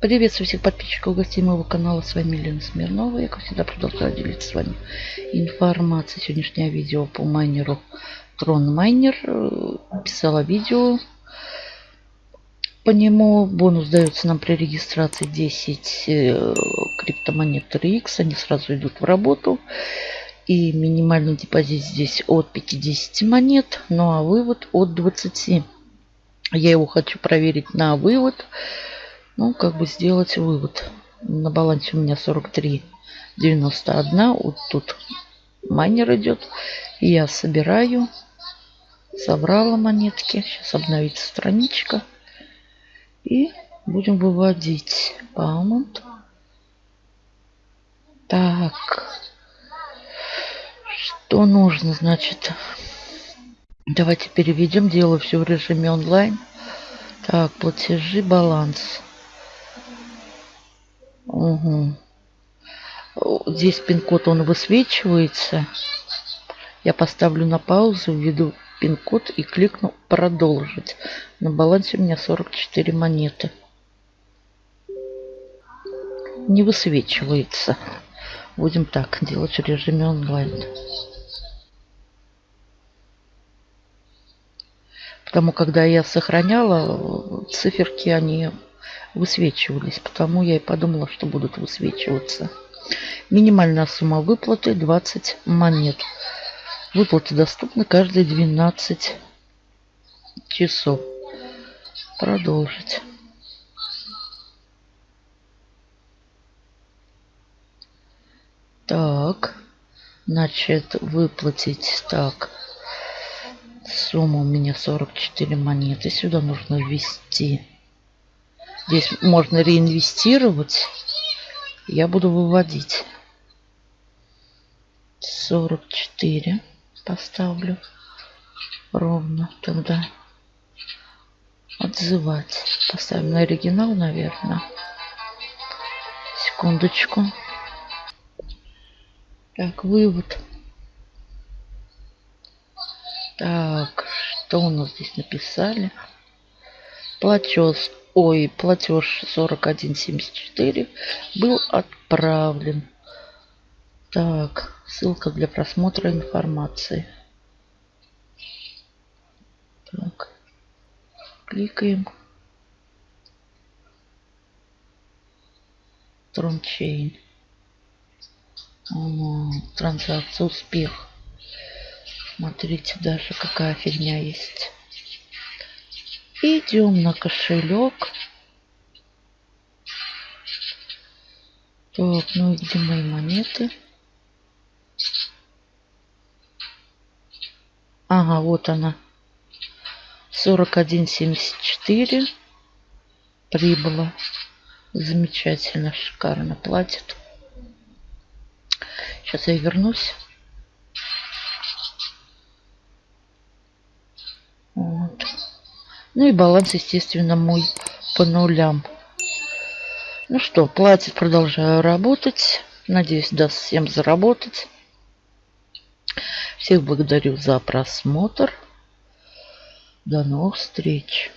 Приветствую всех подписчиков гостей моего канала. С вами Елена Смирнова. Я, как всегда, продолжаю делиться с вами информацией. Сегодняшнее видео по майнеру Tron Miner. Писала видео по нему. Бонус дается нам при регистрации 10 э, криптомонет RX. Они сразу идут в работу. И минимальный депозит здесь от 50 монет. Ну а вывод от 20. Я его хочу проверить на вывод. Ну, как бы сделать вывод. На балансе у меня 43,91. Вот тут майнер идет. И я собираю. Собрала монетки. Сейчас обновится страничка. И будем выводить. Паунт. Так. Что нужно, значит? Давайте переведем. Делаю все в режиме онлайн. Так, платежи, баланс. Угу. Здесь пин-код, он высвечивается. Я поставлю на паузу, введу пин-код и кликну продолжить. На балансе у меня 44 монеты. Не высвечивается. Будем так делать в режиме онлайн. Потому когда я сохраняла, циферки они высвечивались. Потому я и подумала, что будут высвечиваться. Минимальная сумма выплаты 20 монет. Выплаты доступны каждые 12 часов. Продолжить. Так. Значит, выплатить. Так. Сумма у меня 44 монеты. Сюда нужно ввести Здесь можно реинвестировать. Я буду выводить. 44 поставлю ровно тогда. Отзывать. Поставим на оригинал, наверное. Секундочку. Так, вывод. Так, что у нас здесь написали? Платеж ой, платеж 4174 был отправлен. Так, ссылка для просмотра информации. Так, кликаем. Трончейн. Транзакция успех. Смотрите, даже какая фигня есть. Идем на кошелек. Так, ну и где мои монеты? Ага, вот она. 41,74 прибыла. Замечательно, шикарно платит. Сейчас я вернусь. Ну и баланс, естественно, мой по нулям. Ну что, платит, продолжаю работать. Надеюсь, даст всем заработать. Всех благодарю за просмотр. До новых встреч.